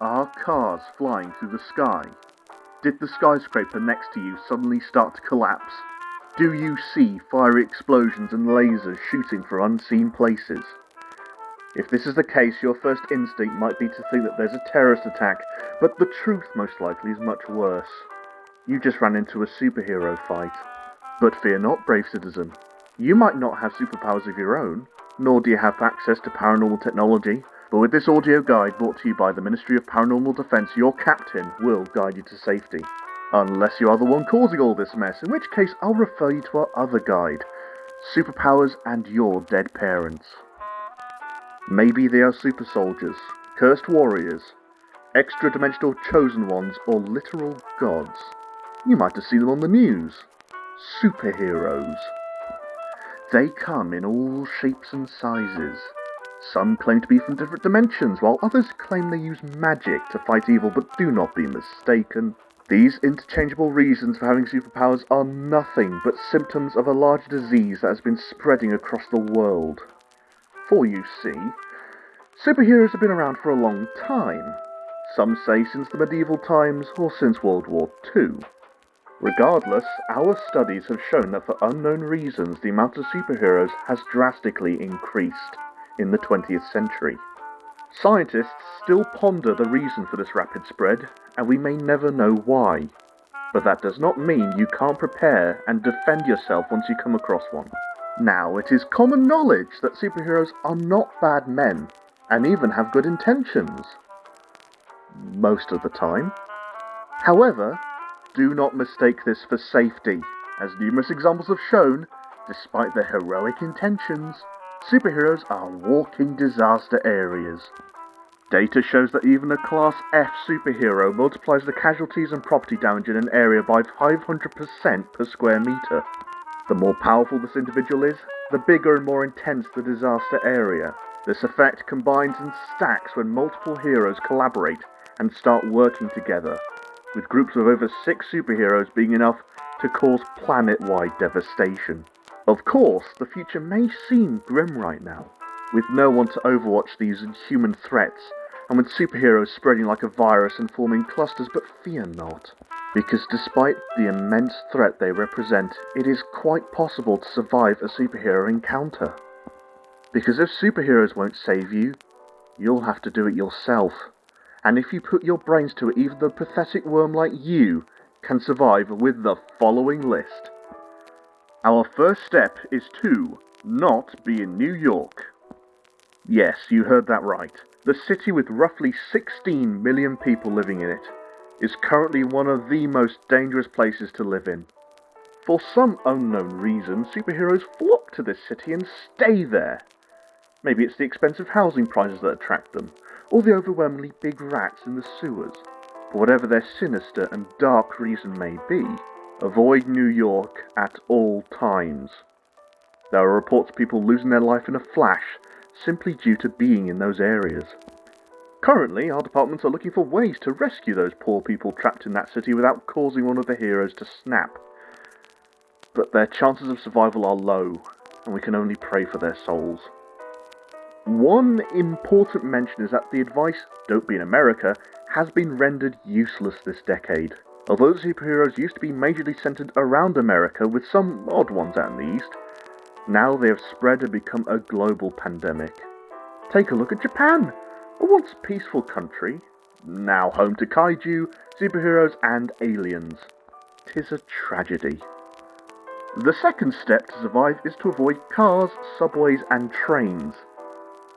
Are cars flying through the sky? Did the skyscraper next to you suddenly start to collapse? Do you see fiery explosions and lasers shooting for unseen places? If this is the case, your first instinct might be to think that there's a terrorist attack, but the truth most likely is much worse. You just ran into a superhero fight. But fear not, brave citizen. You might not have superpowers of your own, nor do you have access to paranormal technology, but with this audio guide brought to you by the Ministry of Paranormal Defense, your captain will guide you to safety. Unless you are the one causing all this mess, in which case I'll refer you to our other guide Superpowers and Your Dead Parents. Maybe they are super soldiers, cursed warriors, extra dimensional chosen ones, or literal gods. You might have seen them on the news. Superheroes. They come in all shapes and sizes. Some claim to be from different dimensions, while others claim they use magic to fight evil, but do not be mistaken. These interchangeable reasons for having superpowers are nothing but symptoms of a large disease that has been spreading across the world. For you see, superheroes have been around for a long time. Some say since the medieval times or since World War II. Regardless, our studies have shown that for unknown reasons the amount of superheroes has drastically increased in the 20th century. Scientists still ponder the reason for this rapid spread, and we may never know why. But that does not mean you can't prepare and defend yourself once you come across one. Now, it is common knowledge that superheroes are not bad men, and even have good intentions. Most of the time. However, do not mistake this for safety, as numerous examples have shown, despite their heroic intentions, superheroes are walking disaster areas. Data shows that even a Class F superhero multiplies the casualties and property damage in an area by 500% per square meter. The more powerful this individual is, the bigger and more intense the disaster area. This effect combines and stacks when multiple heroes collaborate and start working together, with groups of over six superheroes being enough to cause planet-wide devastation. Of course, the future may seem grim right now, with no one to overwatch these inhuman threats, and with superheroes spreading like a virus and forming clusters, but fear not. Because despite the immense threat they represent, it is quite possible to survive a superhero encounter. Because if superheroes won't save you, you'll have to do it yourself. And if you put your brains to it, even the pathetic worm like you can survive with the following list. Our first step is to not be in New York. Yes, you heard that right. The city with roughly 16 million people living in it is currently one of the most dangerous places to live in. For some unknown reason, superheroes flock to this city and stay there. Maybe it's the expensive housing prices that attract them, or the overwhelmingly big rats in the sewers. For whatever their sinister and dark reason may be, avoid New York at all times. There are reports of people losing their life in a flash simply due to being in those areas. Currently, our departments are looking for ways to rescue those poor people trapped in that city without causing one of the heroes to snap. But their chances of survival are low, and we can only pray for their souls. One important mention is that the advice, don't be in America, has been rendered useless this decade. Although superheroes used to be majorly centered around America, with some odd ones out in the East, now they have spread and become a global pandemic. Take a look at Japan, a once peaceful country, now home to kaiju, superheroes, and aliens. Tis a tragedy. The second step to survive is to avoid cars, subways, and trains.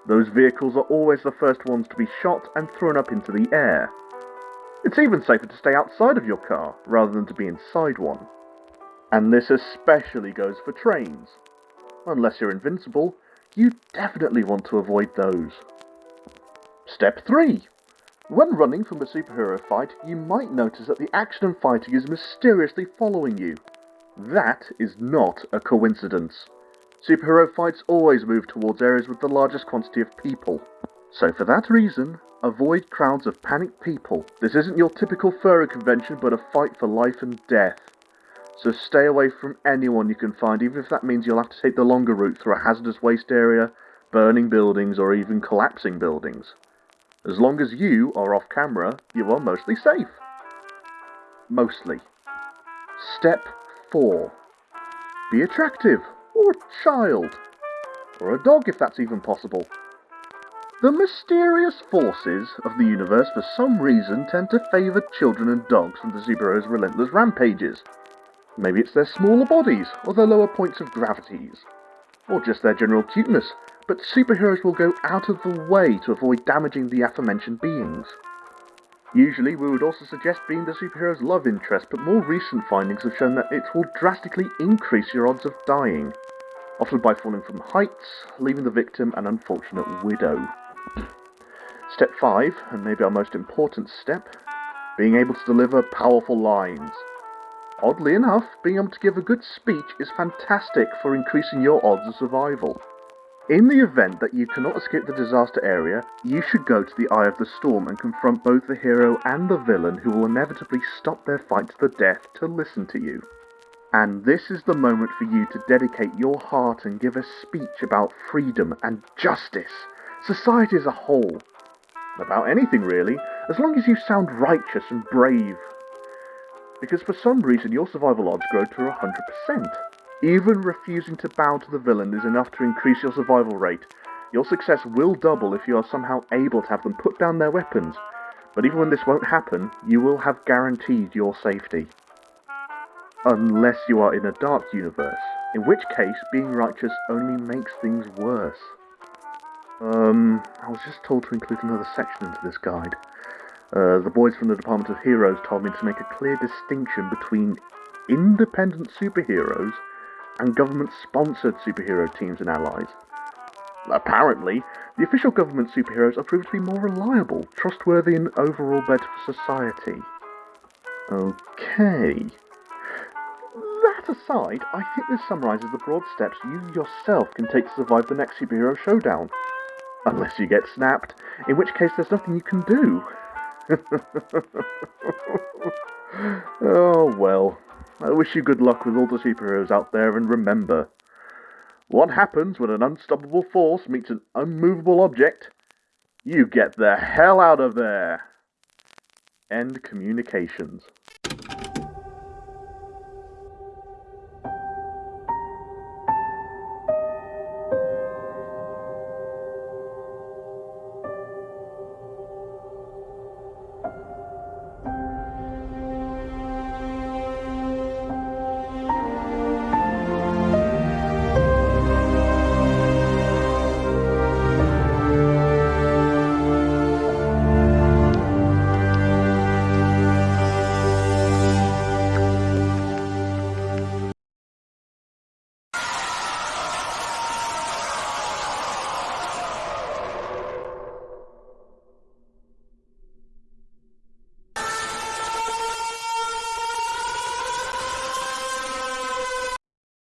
Those vehicles are always the first ones to be shot and thrown up into the air. It's even safer to stay outside of your car rather than to be inside one. And this especially goes for trains. Unless you're invincible, you definitely want to avoid those. Step 3. When running from a superhero fight, you might notice that the action and fighting is mysteriously following you. That is not a coincidence. Superhero fights always move towards areas with the largest quantity of people. So for that reason, avoid crowds of panicked people. This isn't your typical furry convention, but a fight for life and death. So stay away from anyone you can find, even if that means you'll have to take the longer route through a hazardous waste area, burning buildings, or even collapsing buildings. As long as you are off camera, you are mostly safe. Mostly. Step 4. Be attractive, or a child, or a dog if that's even possible. The mysterious forces of the universe for some reason tend to favour children and dogs from the superheroes' relentless rampages. Maybe it's their smaller bodies, or their lower points of gravities, or just their general cuteness, but superheroes will go out of the way to avoid damaging the aforementioned beings. Usually, we would also suggest being the superhero's love interest, but more recent findings have shown that it will drastically increase your odds of dying, often by falling from heights, leaving the victim an unfortunate widow. Step 5, and maybe our most important step, being able to deliver powerful lines. Oddly enough, being able to give a good speech is fantastic for increasing your odds of survival. In the event that you cannot escape the disaster area, you should go to the Eye of the Storm and confront both the hero and the villain who will inevitably stop their fight to the death to listen to you. And this is the moment for you to dedicate your heart and give a speech about freedom and justice, society as a whole. About anything really, as long as you sound righteous and brave. Because for some reason your survival odds grow to 100%. Even refusing to bow to the villain is enough to increase your survival rate. Your success will double if you are somehow able to have them put down their weapons, but even when this won't happen, you will have guaranteed your safety. Unless you are in a dark universe, in which case being righteous only makes things worse. Um, I was just told to include another section into this guide. Uh, the boys from the Department of Heroes told me to make a clear distinction between independent superheroes and government-sponsored superhero teams and allies. Apparently, the official government superheroes are proved to be more reliable, trustworthy, and overall better for society. Okay. That aside, I think this summarises the broad steps you yourself can take to survive the next superhero showdown. Unless you get snapped, in which case there's nothing you can do. oh well. I wish you good luck with all the superheroes out there, and remember, what happens when an unstoppable force meets an unmovable object? You get the hell out of there! End communications.